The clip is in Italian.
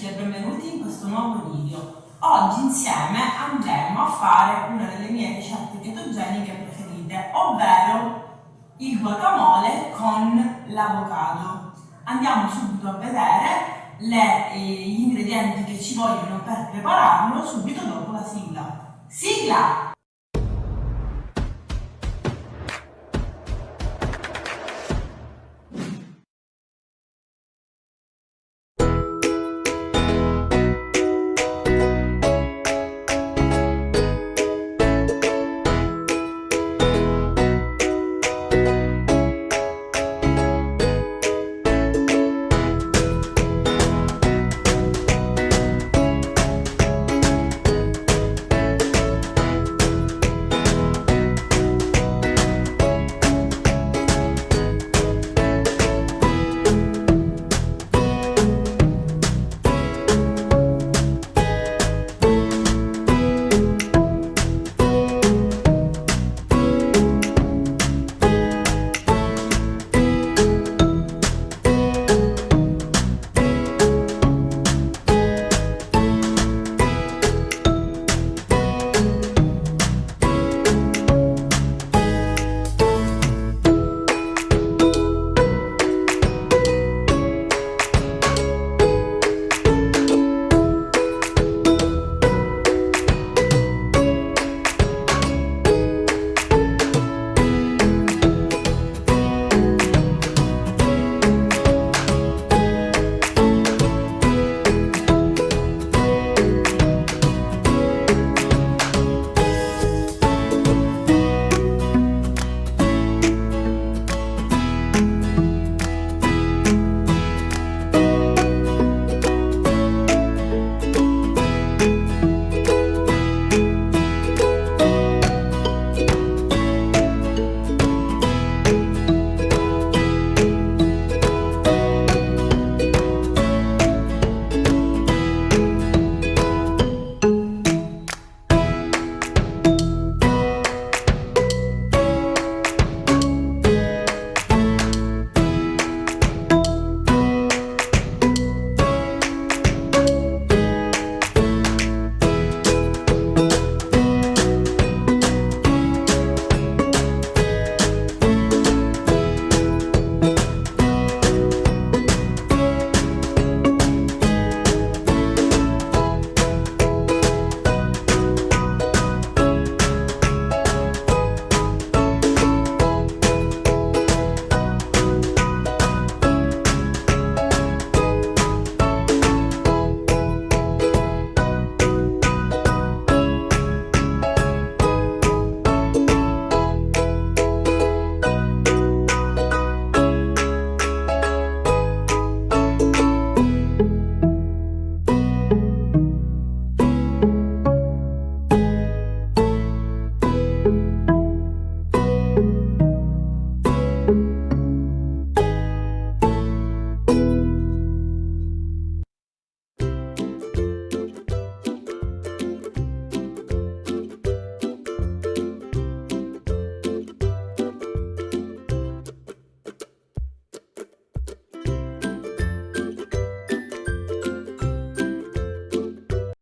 e benvenuti in questo nuovo video. Oggi insieme andremo a fare una delle mie ricette chetogeniche preferite, ovvero il guacamole con l'avocado. Andiamo subito a vedere le, eh, gli ingredienti che ci vogliono per prepararlo subito dopo la sigla. Sigla!